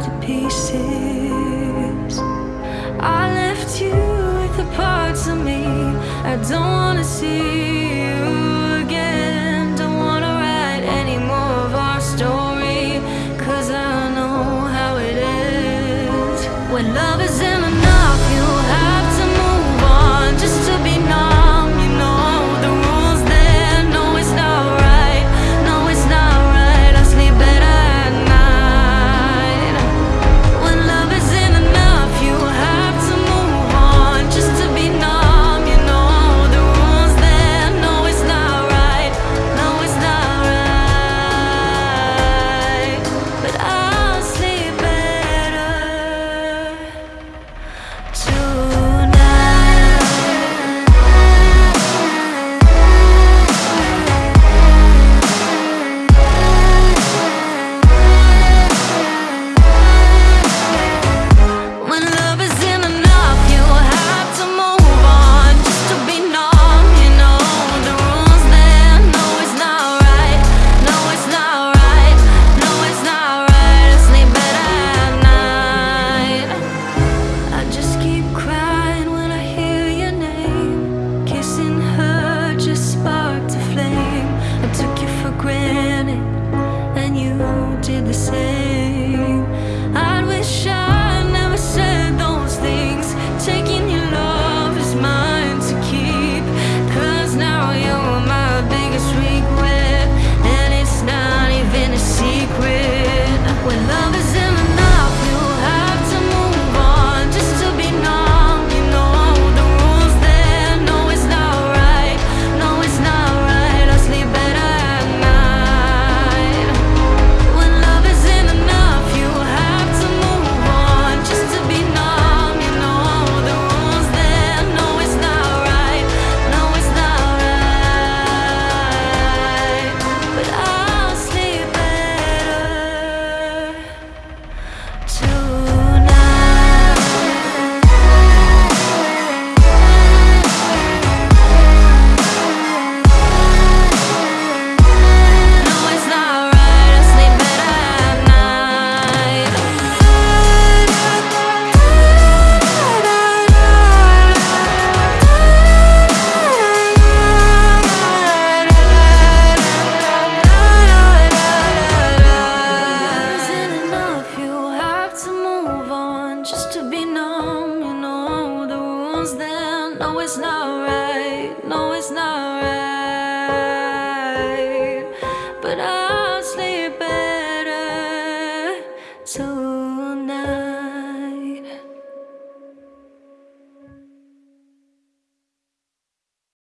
to pieces. I left you with the parts of me I don't wanna see. then. No, it's not right. No, it's not right.